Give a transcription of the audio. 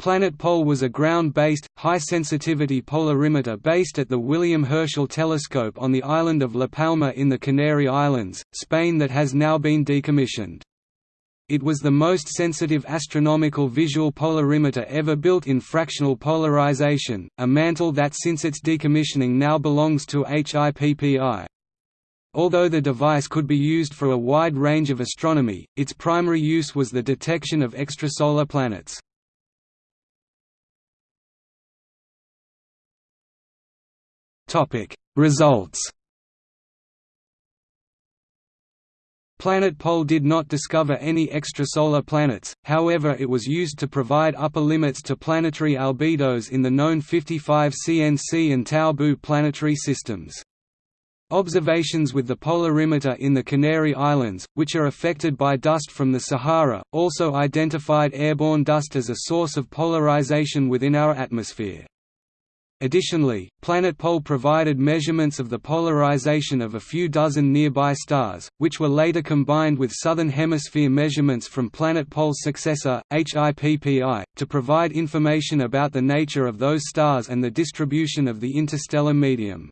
PlanetPol was a ground-based, high-sensitivity polarimeter based at the William Herschel Telescope on the island of La Palma in the Canary Islands, Spain that has now been decommissioned. It was the most sensitive astronomical visual polarimeter ever built in fractional polarization, a mantle that since its decommissioning now belongs to HIPPI. Although the device could be used for a wide range of astronomy, its primary use was the detection of extrasolar planets. Topic Results PlanetPol did not discover any extrasolar planets, however it was used to provide upper limits to planetary albedos in the known 55 CNC and Tau Boo planetary systems. Observations with the polarimeter in the Canary Islands, which are affected by dust from the Sahara, also identified airborne dust as a source of polarization within our atmosphere. Additionally, PlanetPol provided measurements of the polarization of a few dozen nearby stars, which were later combined with Southern Hemisphere measurements from PlanetPol's successor, HIPPI, to provide information about the nature of those stars and the distribution of the interstellar medium.